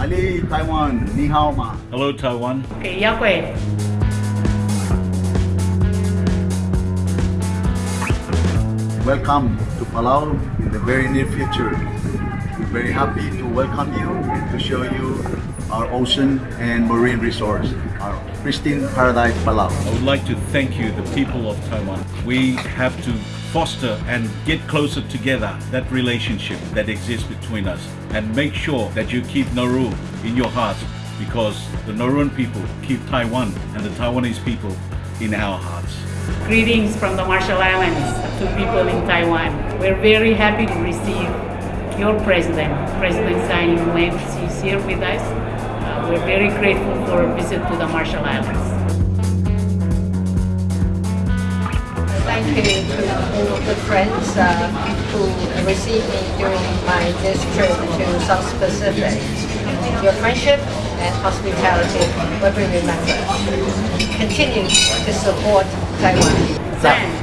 Taiwan. Ni hao ma. Hello, Taiwan. Okay, Yakwe. Welcome to Palau in the very near future. We're very happy to welcome you and to show you our ocean and marine resource, our pristine paradise Palau. I would like to thank you, the people of Taiwan. We have to foster and get closer together that relationship that exists between us and make sure that you keep Nauru in your hearts because the Nauruan people keep Taiwan and the Taiwanese people in our hearts. Greetings from the Marshall Islands to people in Taiwan. We're very happy to receive your president, President Tsai Ing-wen. She's here with us. Uh, we're very grateful for a visit to the Marshall Islands. Thank you to all of the friends uh, who received me during my this trip to South Pacific. Your friendship and hospitality will be remembered. Continue to support Taiwan. Zan.